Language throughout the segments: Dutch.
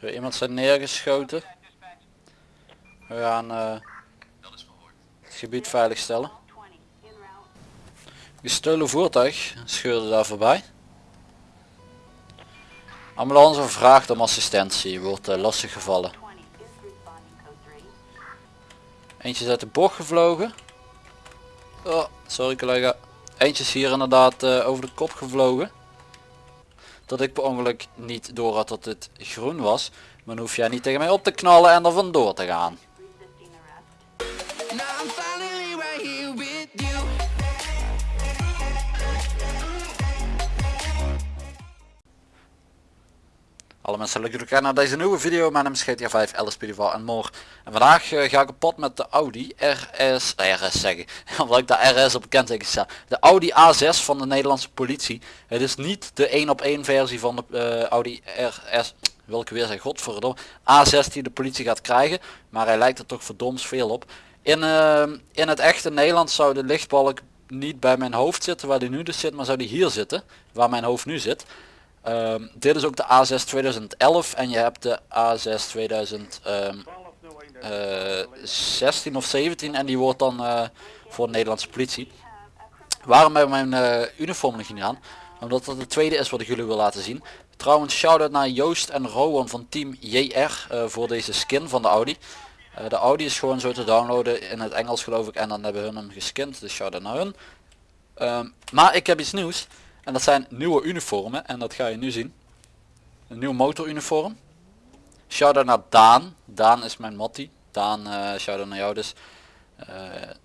Zo, iemand zijn neergeschoten. We gaan eh, het gebied veiligstellen. Gestolen voertuig scheurde daar voorbij. Ambulance vraagt om assistentie, wordt uh, lastig gevallen. Eentje is uit de bocht gevlogen. Oh, sorry collega. Eentje is hier inderdaad uh, over de kop gevlogen. Dat ik per ongeluk niet door had dat het groen was. Maar dan hoef jij niet tegen mij op te knallen en er vandoor te gaan. Alle mensen leuk jullie naar deze nieuwe video. Mijn naam is GTA 5, LSP en more. En vandaag uh, ga ik op pad met de Audi RS, RS zeggen, omdat ik de RS op bekend sta. De Audi A6 van de Nederlandse politie. Het is niet de 1 op 1 versie van de uh, Audi RS, wil ik weer zeggen, godverdomme, A6 die de politie gaat krijgen. Maar hij lijkt er toch verdoms veel op. In, in het echte Nederland zou de lichtbalk niet bij mijn hoofd zitten waar die nu dus zit, maar zou die hier zitten, waar mijn hoofd nu zit. Um, dit is ook de A6 2011 en je hebt de A6 2016 uh, of 17 en die wordt dan uh, voor de Nederlandse politie. Waarom hebben mijn uh, uniform nog niet aan? Omdat dat de tweede is wat ik jullie wil laten zien. Trouwens shout-out naar Joost en Rowan van team JR voor deze skin van de Audi. De Audi is gewoon zo te downloaden in het Engels geloof ik en dan hebben hun hem geskind. Dus shout-out naar hun. Um, maar ik heb iets nieuws. En dat zijn nieuwe uniformen en dat ga je nu zien. Een nieuw motoruniform. Shout-out naar Daan. Daan is mijn mattie. Daan, uh, shout-out naar jou dus. Uh,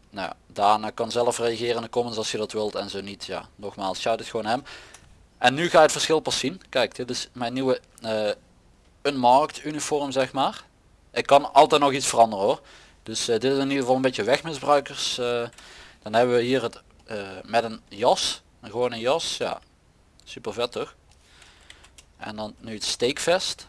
nou Daan uh, kan zelf reageren in de comments als je dat wilt en zo niet. Ja, nogmaals, shout-out gewoon hem. En nu ga je het verschil pas zien. Kijk, dit is mijn nieuwe uh, unmarked uniform zeg maar. Ik kan altijd nog iets veranderen hoor. Dus dit is in ieder geval een beetje wegmisbruikers. dan hebben we hier het met een jas gewoon een jas, ja. Super vet toch? En dan nu het steekvest.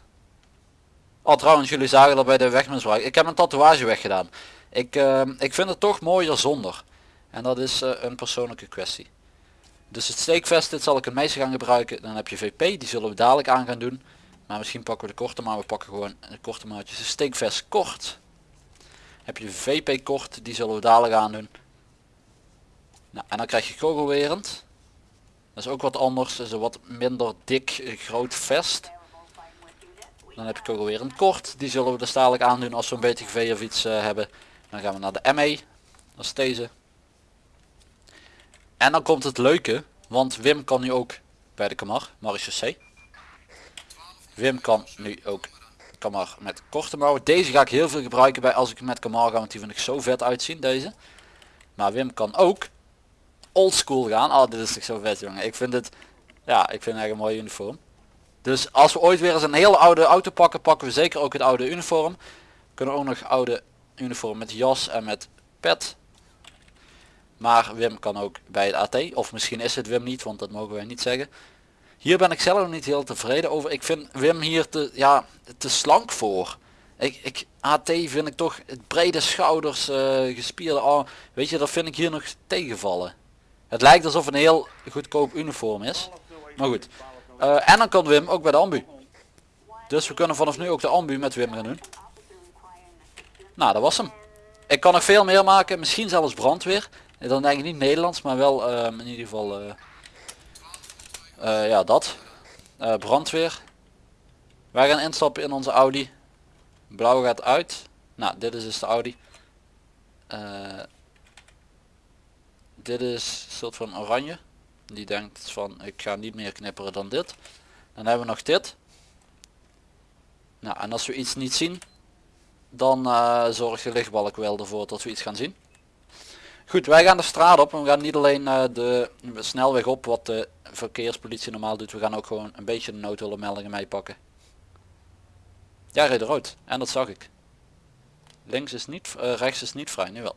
Oh trouwens, jullie zagen dat bij de wegmisbruik. Ik heb een tatoeage weggedaan. Ik, uh, ik vind het toch mooier zonder. En dat is uh, een persoonlijke kwestie. Dus het steekvest, dit zal ik het meeste gaan gebruiken. Dan heb je VP, die zullen we dadelijk aan gaan doen. Maar misschien pakken we de korte, maar we pakken gewoon de korte maatjes. De steekvest kort. Heb je VP kort, die zullen we dadelijk aan doen. Nou, en dan krijg je kogelwerend. Dat is ook wat anders, is een wat minder dik eh, groot vest. Dan heb ik ook alweer een kort, die zullen we dus dadelijk aandoen als we een BTGV of iets uh, hebben. Dan gaan we naar de ME, dat is deze. En dan komt het leuke, want Wim kan nu ook bij de Kamar, C. Wim kan nu ook Kamar met korte mouwen. Deze ga ik heel veel gebruiken bij als ik met Kamar ga, want die vind ik zo vet uitzien, deze. Maar Wim kan ook oldschool gaan. Oh, dit is toch zo vet jongen. Ik vind het, ja, ik vind het echt een mooi uniform. Dus als we ooit weer eens een hele oude auto pakken, pakken we zeker ook het oude uniform. Kunnen ook nog oude uniform met jas en met pet. Maar Wim kan ook bij het AT. Of misschien is het Wim niet, want dat mogen wij niet zeggen. Hier ben ik zelf niet heel tevreden over. Ik vind Wim hier te, ja, te slank voor. Ik, ik, AT vind ik toch het brede schouders, uh, gespierde arm. Weet je, dat vind ik hier nog tegenvallen. Het lijkt alsof een heel goedkoop uniform is. Maar goed. Uh, en dan kan Wim ook bij de ambu. Dus we kunnen vanaf nu ook de ambu met Wim gaan doen. Nou, dat was hem. Ik kan nog veel meer maken. Misschien zelfs brandweer. Dan denk ik niet Nederlands, maar wel uh, in ieder geval... Uh, ja, dat. brandweer. Wij gaan instappen in onze Audi. Blauw gaat uit. Nou, dit is dus de Audi dit is een soort van oranje. Die denkt van ik ga niet meer knipperen dan dit. Dan hebben we nog dit. Nou en als we iets niet zien dan uh, zorgt de lichtbalk wel ervoor dat we iets gaan zien. Goed wij gaan de straat op en we gaan niet alleen uh, de snelweg op wat de verkeerspolitie normaal doet. We gaan ook gewoon een beetje de noodhulpmeldingen meepakken. Ja reed rood en dat zag ik. Links is niet uh, rechts is niet vrij nu wel.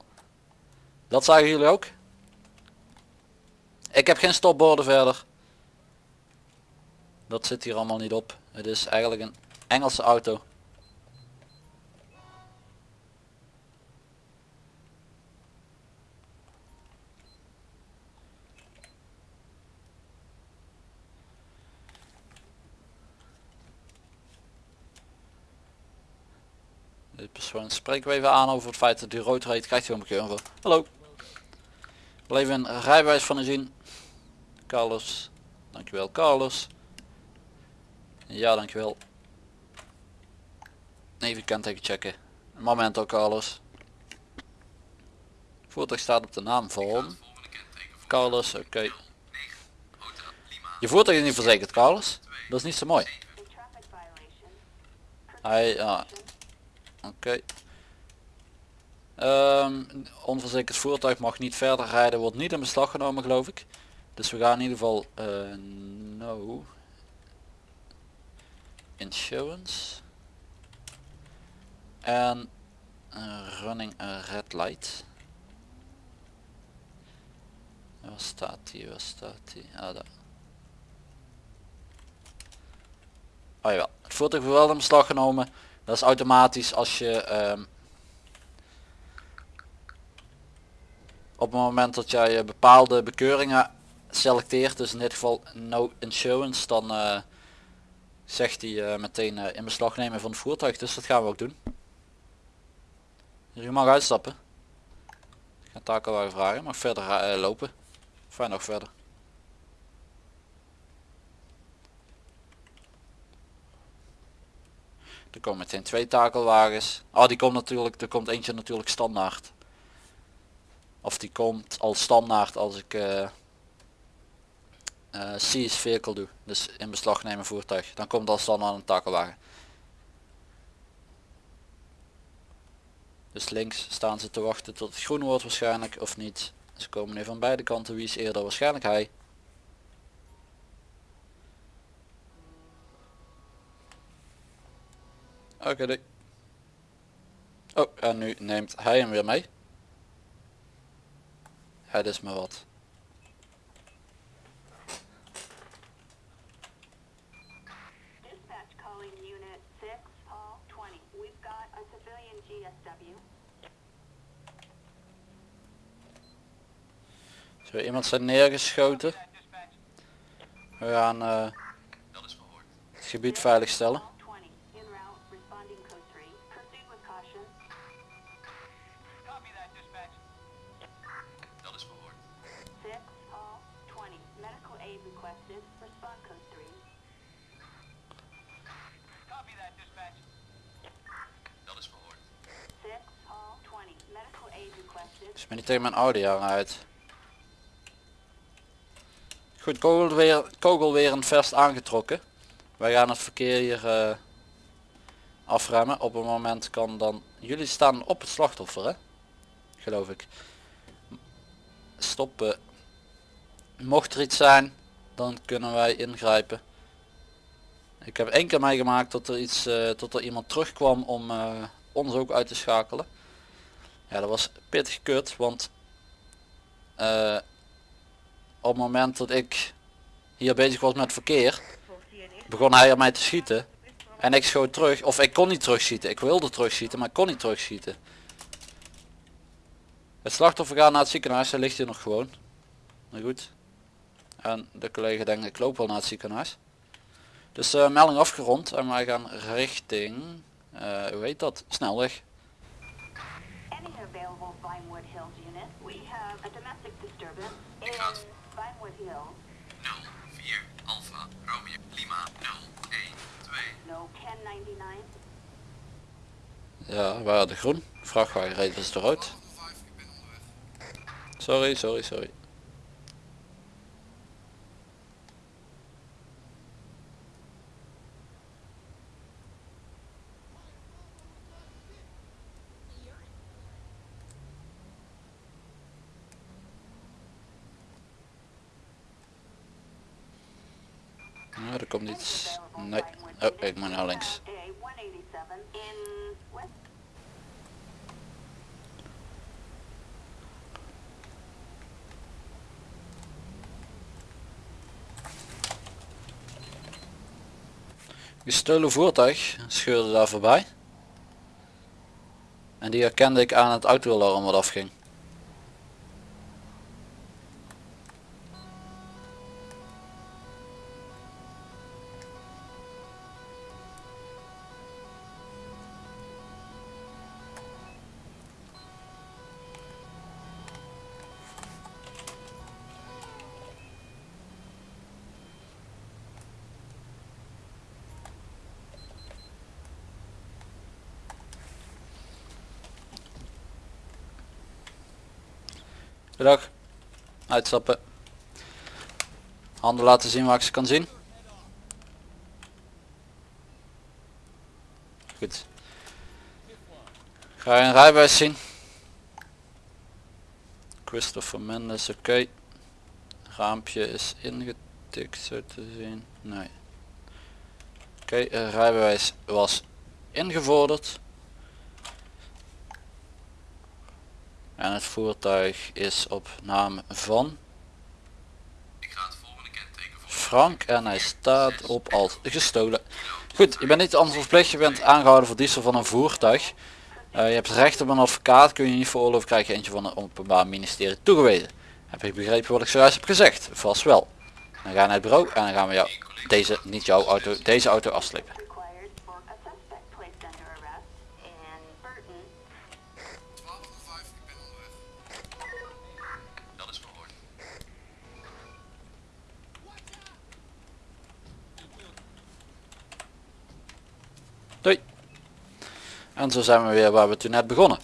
Dat zagen jullie ook ik heb geen stopborden verder. Dat zit hier allemaal niet op. Het is eigenlijk een Engelse auto. Dit persoon spreken we even aan over het feit dat hij rood rijdt. Krijgt hij een bekeuring voor. Hallo. Wil even een rijbewijs van u zien. Carlos. Dankjewel Carlos. Ja dankjewel. Even kenteken checken. Moment ook Carlos. Voertuig staat op de naam van Carlos, oké. Je voertuig is niet verzekerd Carlos. Dat is niet zo mooi. Hij, ja. Oké. Ehm, onverzekerd voertuig mag niet verder rijden, wordt niet in beslag genomen geloof ik. Dus we gaan in ieder geval eh, no insurance en running a red light. Waar staat die? Waar staat die? Ah, daar. Oh jawel, het voertuig wordt wel in beslag genomen. Dat is automatisch als je um, op het moment dat jij bepaalde bekeuringen selecteert, dus in dit geval no insurance, dan uh, zegt hij uh, meteen uh, in beslag nemen van het voertuig. Dus dat gaan we ook doen. Je mag uitstappen. Ik ga takelwagen vragen, mag verder lopen. Fijn nog verder. Er komen meteen twee takelwagens. Oh die komt natuurlijk, er komt eentje natuurlijk standaard. Of die komt al standaard als ik uh, uh, seize vehicle doe. Dus in beslag nemen voertuig. Dan komt al standaard een takelwagen. Dus links staan ze te wachten tot het groen wordt waarschijnlijk of niet. Ze komen nu van beide kanten. Wie is eerder? Waarschijnlijk hij. Oké. Okay, oh, en nu neemt hij hem weer mee. Het is maar wat. Iemand zijn neergeschoten. We gaan uh, het gebied veilig stellen. Dus ben niet tegen mijn audio uit. Goed, kogel weer, kogel weer een vest aangetrokken. Wij gaan het verkeer hier uh, afremmen. Op een moment kan dan... Jullie staan op het slachtoffer hè? Geloof ik. Stoppen. Mocht er iets zijn, dan kunnen wij ingrijpen. Ik heb één keer meegemaakt dat er iets, uh, tot er iemand terugkwam om uh, ons ook uit te schakelen. Ja, dat was pittig kut, want op het moment dat ik hier bezig was met verkeer, begon hij op mij te schieten. En ik schoot terug, of ik kon niet terugschieten. Ik wilde terugschieten, maar ik kon niet terugschieten. Het slachtoffer gaat naar het ziekenhuis, hij ligt hier nog gewoon. Nou goed. En de collega denkt ik loop wel naar het ziekenhuis. Dus uh, melding afgerond en wij gaan richting, uh, hoe heet dat, snelweg. 04 Alpha Romeo Lima 012. Ja, waar de groen? Vrachtwagen rijdt dus eruit. Sorry, sorry, sorry. Nou, er komt iets. Nee. Moet naar links. Gestolen voertuig scheurde daar voorbij. En die herkende ik aan het autoalarm wat afging. Goedendag. Uitstappen. Handen laten zien waar ik ze kan zien. Goed. Ga je een rijbewijs zien? Christopher Mendes, oké. Raampje is ingetikt zo te zien. Nee. Oké, rijbewijs was ingevorderd. En het voertuig is op naam van Frank en hij staat op als gestolen. Goed, je bent niet anders verplicht, je bent aangehouden voor diefstal van een voertuig. Uh, je hebt recht op een advocaat, kun je niet veroorloven, krijg je eentje van een openbaar ministerie toegewezen. Heb je begrepen wat ik zojuist heb gezegd? Vast wel. Dan ga je naar het bureau en dan gaan we jou deze, niet jouw auto, deze auto afslepen. En zo zijn we weer waar we toen net begonnen.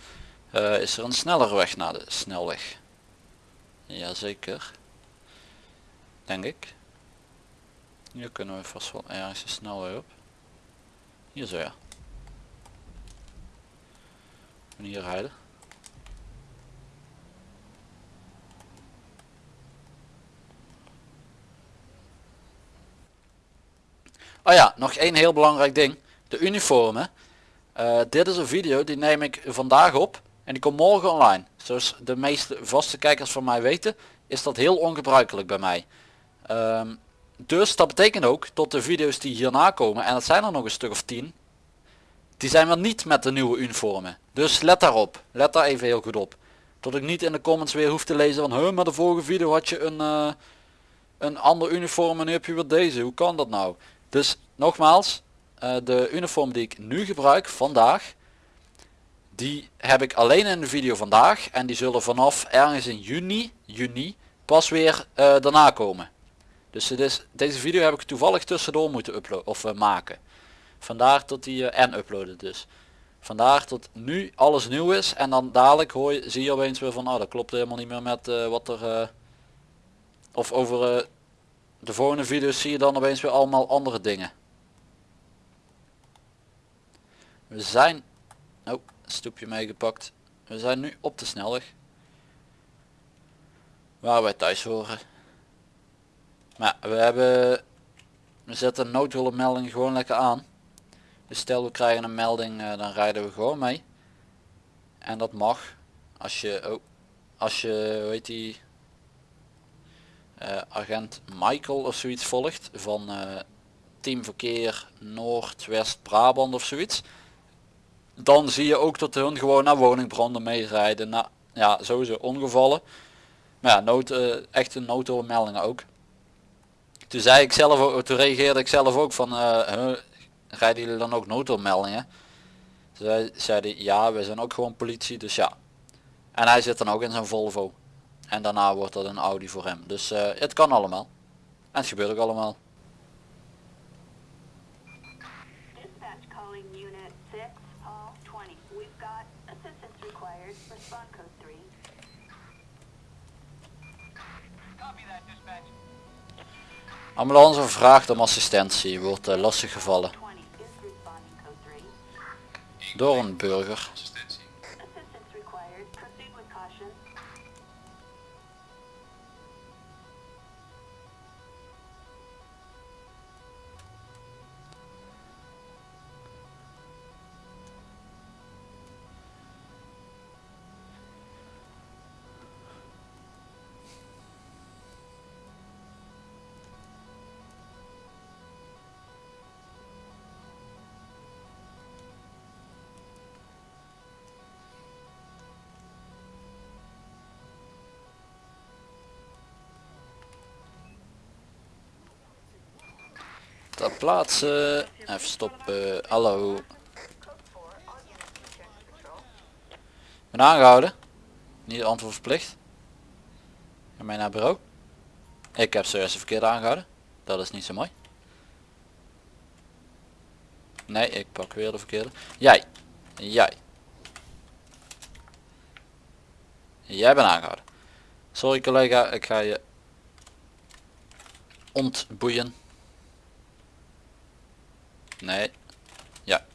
Uh, is er een snellere weg naar de snelweg? Jazeker. Denk ik. Hier kunnen we vast wel ergens een snelweg op. Hier zo ja. En hier rijden. Oh ja, nog één heel belangrijk ding de uniformen. Uh, dit is een video die neem ik vandaag op en die komt morgen online. Zoals de meeste vaste kijkers van mij weten is dat heel ongebruikelijk bij mij. Um, dus dat betekent ook tot de video's die hierna komen en dat zijn er nog een stuk of 10. Die zijn wel niet met de nieuwe uniformen. Dus let daarop. Let daar even heel goed op. Tot ik niet in de comments weer hoef te lezen van huh, maar de vorige video had je een, uh, een ander uniform en nu heb je weer deze. Hoe kan dat nou? Dus nogmaals, de uniform die ik nu gebruik vandaag die heb ik alleen in de video vandaag en die zullen vanaf ergens in juni, juni pas weer uh, daarna komen. Dus het is, deze video heb ik toevallig tussendoor moeten uploaden of uh, maken. Vandaar tot die en uploaden dus. Vandaar tot nu alles nieuw is en dan dadelijk hoor je, zie je opeens weer van oh, dat klopt helemaal niet meer met wat er of over de volgende video's zie je dan opeens weer allemaal andere dingen. We zijn... Oh, stoepje meegepakt. We zijn nu op de snelweg. Waar wij thuis horen. Maar we hebben... We zetten noodhulpmelding gewoon lekker aan. Dus stel we krijgen een melding, uh, dan rijden we gewoon mee. En dat mag. Als je... Oh, als je, weet die... Uh, agent Michael of zoiets volgt van uh, Team Verkeer Noord-West Brabant of zoiets dan zie je ook dat hun gewoon naar woningbranden meerijden. Nou, ja, sowieso ongevallen. Maar ja, nood, uh, echte noodmeldingen ook. Toen zei ik zelf toen reageerde ik zelf ook van, uh, rijden jullie dan ook noodmeldingen? Zij zeiden ja, we zijn ook gewoon politie, dus ja. En hij zit dan ook in zijn Volvo. En daarna wordt dat een Audi voor hem. Dus uh, het kan allemaal. En het gebeurt ook allemaal. Ambulance vraagt om assistentie, wordt uh, lastig gevallen. Door een burger. Ter plaatsen. Even stoppen. Hallo. Ben aangehouden. Niet antwoordverplicht. Ga mij naar bureau. Ik heb zojuist de verkeerde aangehouden. Dat is niet zo mooi. Nee, ik pak weer de verkeerde. Jij. Jij. Jij bent aangehouden. Sorry collega, ik ga je ontboeien. Nee. Ja.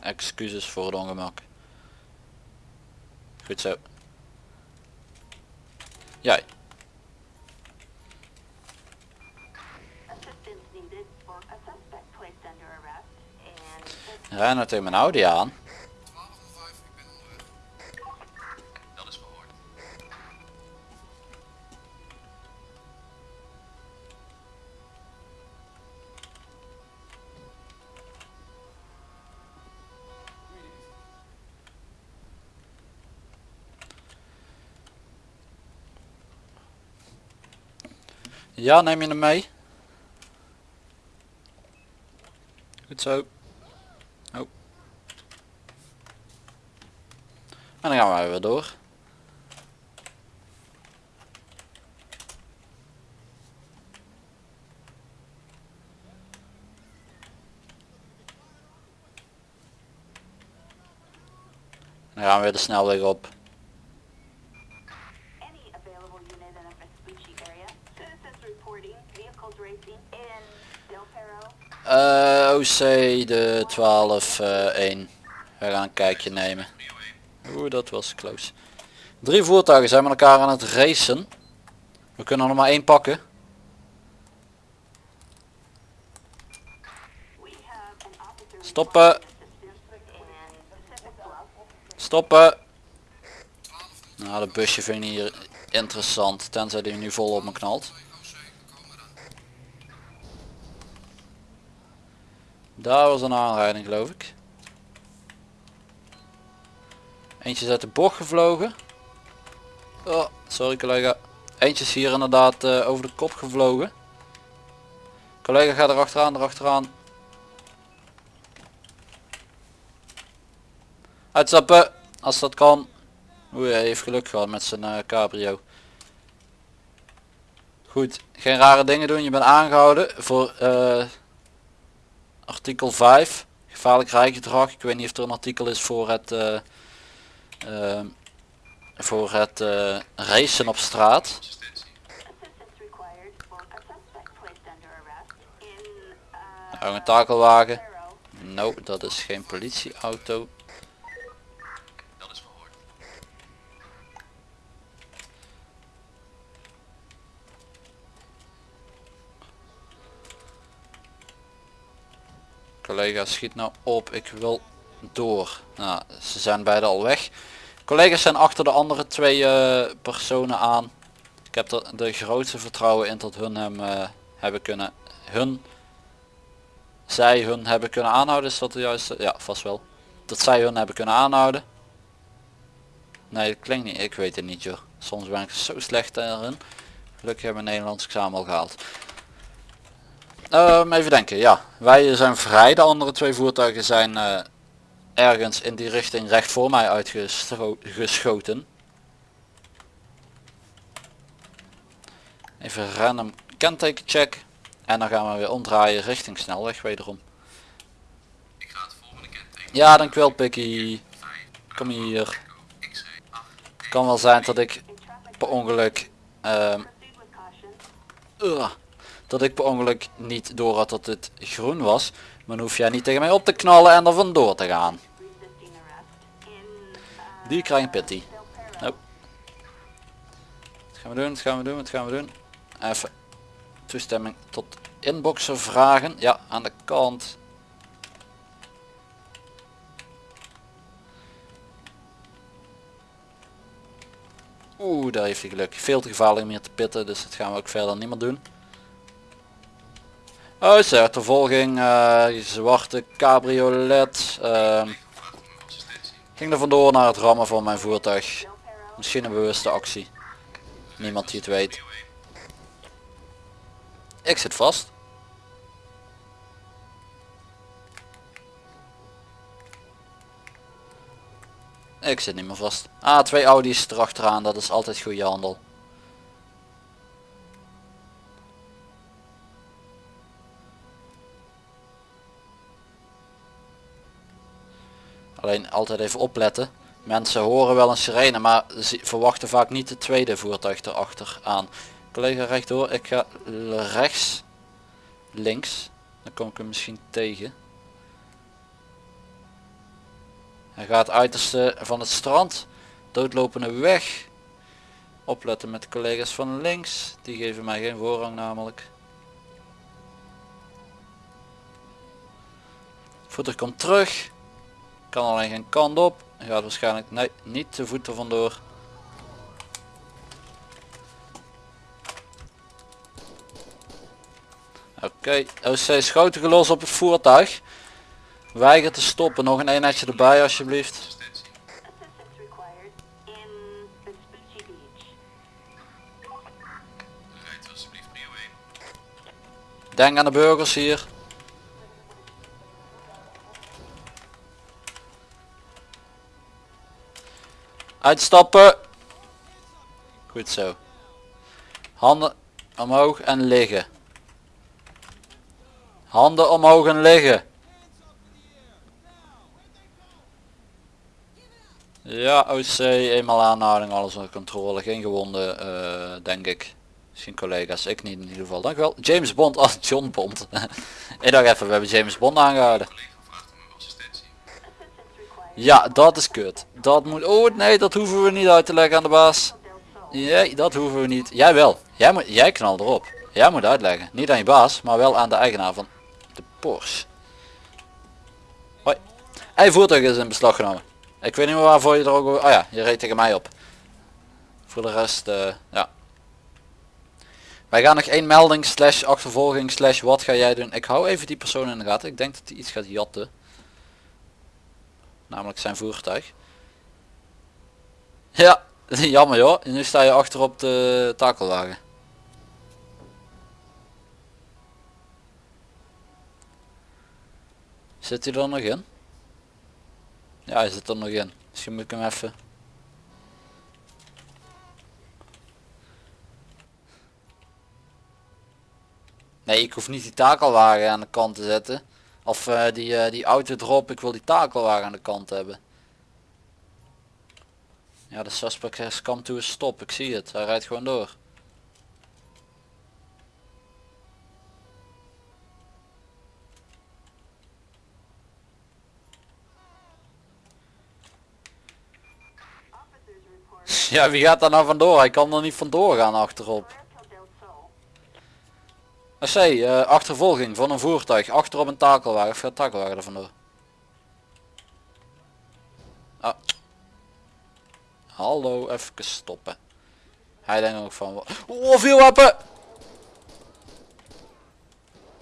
Excuses voor het ongemak. Goed zo. Jij. Nou tegen mijn Audi aan. Ja, neem je hem mee? Goed zo. Oh. En dan gaan wij weer door. Dan gaan we weer de snelweg op. de 12 eh 1. We gaan een kijkje nemen. Oeh, dat was close. Drie voertuigen zijn met elkaar aan het racen. We kunnen er nog maar één pakken. Stoppen. Stoppen. Nou, dat busje vind ik niet interessant. Tenzij die nu vol op me knalt. Daar was een aanrijding geloof ik. Eentje is uit de bocht gevlogen. Oh, sorry collega. Eentje is hier inderdaad eh, over de kop gevlogen. Collega gaat er achteraan, er achteraan. Uitstappen, als dat kan. Oeh, hij heeft geluk gehad met zijn eh, cabrio. Goed, geen rare dingen doen. Je bent aangehouden voor eh, artikel 5. Gevaarlijk rijgedrag. Ik weet niet of er een artikel is voor het, eh, eh, voor het eh, racen op straat. Nou, een takelwagen. No, dat is geen politieauto. Collega schiet nou op, ik wil door. Nou, ze zijn beide al weg. Collega's zijn achter de andere twee eh, personen aan. Ik heb er de grootste vertrouwen in dat hun hem eh, hebben kunnen, hun, zij hun hebben kunnen aanhouden. Is dat de juiste? Ja, vast wel. Dat zij hun hebben kunnen aanhouden. Nee, dat klinkt niet. Ik weet het niet joh. Soms ben ik zo slecht erin. Gelukkig hebben we Nederlands examen al gehaald. Ehm, even denken, ja. Wij zijn vrij. De andere twee voertuigen zijn eh, ergens in die richting recht voor mij uitgeschoten. Even random kentekencheck. En dan gaan we weer omdraaien richting snelweg wederom. Ik ga het volgende kenteken. Ja, dankjewel Pikkie. 5, Kom hier. 8. Kan wel zijn dat ik per ongeluk ehm. Dat ik per ongeluk niet door had dat het groen was. Maar dan hoef jij niet tegen mij op te knallen en er vandoor te gaan. Die krijgt een pitty. Nope. Wat gaan we doen? Wat gaan we doen? Wat gaan we doen? Even toestemming tot inboxen vragen. Ja, aan de kant. Oeh, daar heeft hij geluk. Veel te gevaarlijk om hier te pitten, dus dat gaan we ook verder niet meer doen. Oh, is er achtervolging, eh, zwarte cabriolet. ehm, ging er vandoor naar het rammen van mijn voertuig. Misschien een bewuste actie. Niemand die het weet. Ik zit vast. Ik zit niet meer vast. Ah, twee Audi's erachteraan, dat is altijd goede handel. Alleen altijd even opletten. Mensen horen wel een sirene, maar ze verwachten vaak niet het tweede voertuig erachter aan. Collega rechtdoor, ik ga rechts, links, dan kom ik hem misschien tegen. Hij gaat uiterste van het strand, doodlopende weg. Opletten met collega's van links, die geven mij geen voorrang namelijk. Voeter komt terug, kan alleen geen kant op, gaat waarschijnlijk nee, niet de voet er vandoor. Oké, OC schoten gelost op het voertuig. Weiger te stoppen, nog een eenheidje erbij alsjeblieft. Assistentie. Assistance required in Vespucci Beach. Rijdt alsjeblieft prio 1. Denk aan de burgers hier. Uitstappen. Goed zo. Handen omhoog en liggen. Handen omhoog en liggen. Ja, OC, eenmaal aanhouding, alles onder controle. Geen gewonden, eh, denk ik. Misschien collega's, ik niet in ieder geval. Dank u wel. James Bond, ah, John Bond. ik dacht even, we hebben James Bond aangehouden. Ja, dat is kut. Dat moet, oh nee, dat hoeven we niet uit te leggen aan de baas. Nee, dat hoeven we niet. Jij wel. Jij, moet, jij knal erop. Jij moet uitleggen. Niet aan je baas, maar wel aan de eigenaar van de Porsche. Hoi. Hij voertuig is in beslag genomen. Ik weet niet meer waarvoor je er ook... Oh ja, je reed tegen mij op. Voor de rest, eh, ja. Wij gaan nog één melding slash achtervolging slash wat ga jij doen. Ik hou even die persoon in de gaten. Ik denk dat hij iets gaat jatten. Namelijk zijn voertuig. Ja, jammer joh. Nu sta je achter op de takelwagen. Zit hij er nog in? Ja, hij zit er nog in. Misschien moet ik hem even... Nee, ik hoef niet die takelwagen aan de kant te zetten. Of eh, die, eh, die auto erop, ik wil die takelwagen aan de kant hebben. Ja, de suspect has come to a stop. Ik zie het. Hij rijdt gewoon door. Ja, wie gaat daar nou vandoor? Hij kan er niet vandoor gaan achterop. AC, eh achtervolging van een voertuig. Achterop een takelwagen. Of gaat takelwagen er vandoor? Ah. Hallo, even stoppen. Hij denkt ook van... Oh, veel wapen!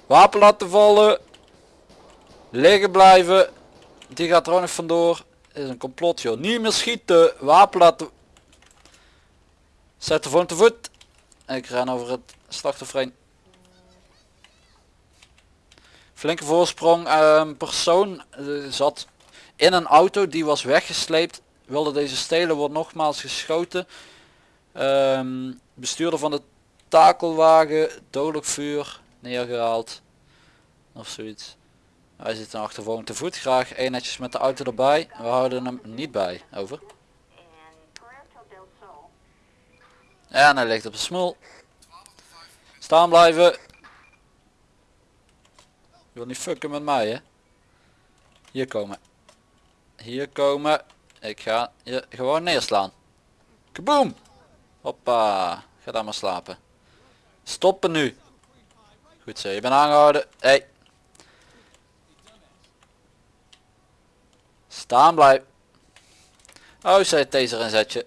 Wapen laten vallen. Liggen blijven. Die gaat er ook nog vandoor. Is een complot joh. Niet meer schieten. Wapen laten... Zet de voor te voet. Ik ren over het slachtoffer. Flinke voorsprong. Een persoon eh, zat in een auto die was weggesleept. Wilde deze stelen. Wordt nogmaals geschoten. Ehm, bestuurder van de takelwagen. Dodelijk vuur. Neergehaald. Of zoiets. Hij zit een achtervolging te voet. Graag eenhetjes met de auto erbij. We houden hem niet bij. Over. En hij ligt op de smul. Staan blijven. Wil niet fucken met mij hè. Hier komen. Hier komen. Ik ga je gewoon neerslaan. Kaboom! Hoppa. Ga daar maar slapen. Stoppen nu. Goed zo, je bent aangehouden. Hey. Staan blijven. Oh, zij taser inzetje.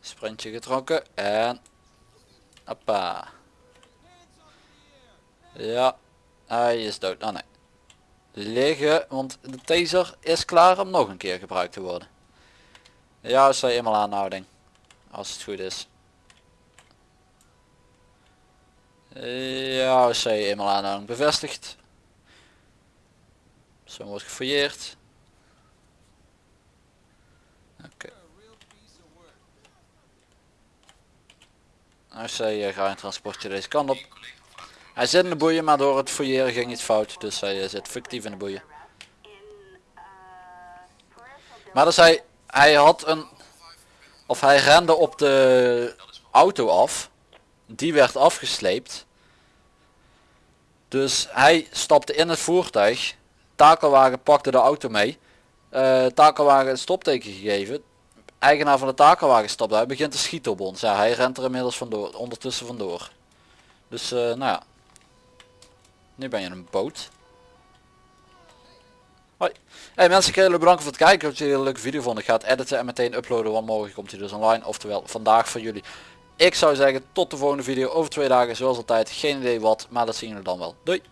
Sprintje getrokken en hoppa. Ja, hij is dood. Oh nee. Liggen, want de taser is klaar om nog een keer gebruikt te worden. Ja, is eenmaal aanhouding. Als het goed is. Ja, is eenmaal aanhouding bevestigd. Zo wordt gefouilleerd. Oké. Nou, zij gaat een transportje deze kant op. Hij zit in de boeien, maar door het fouilleren ging iets fout. Dus hij eh, zit fictief in de boeien. Maar dus hij, hij had een, of hij rende op de auto af. Die werd afgesleept. Dus hij stapte in het voertuig. Takelwagen pakte de auto mee. Eh takelwagen een stopteken gegeven. Eigenaar van de takelwagen stapt uit. Begint te schieten op ons. Ja, hij rent er inmiddels vandoor, ondertussen vandoor. Dus eh, nou ja. Nu ben je een boot. Hoi. Hey mensen, ik wil jullie bedanken voor het kijken. Ik hoop dat jullie een leuke video vonden. Ik ga het editen en meteen uploaden, want morgen komt hij dus online. Oftewel vandaag voor jullie. Ik zou zeggen tot de volgende video over twee dagen zoals altijd. Geen idee wat, maar dat zien jullie dan wel. Doei!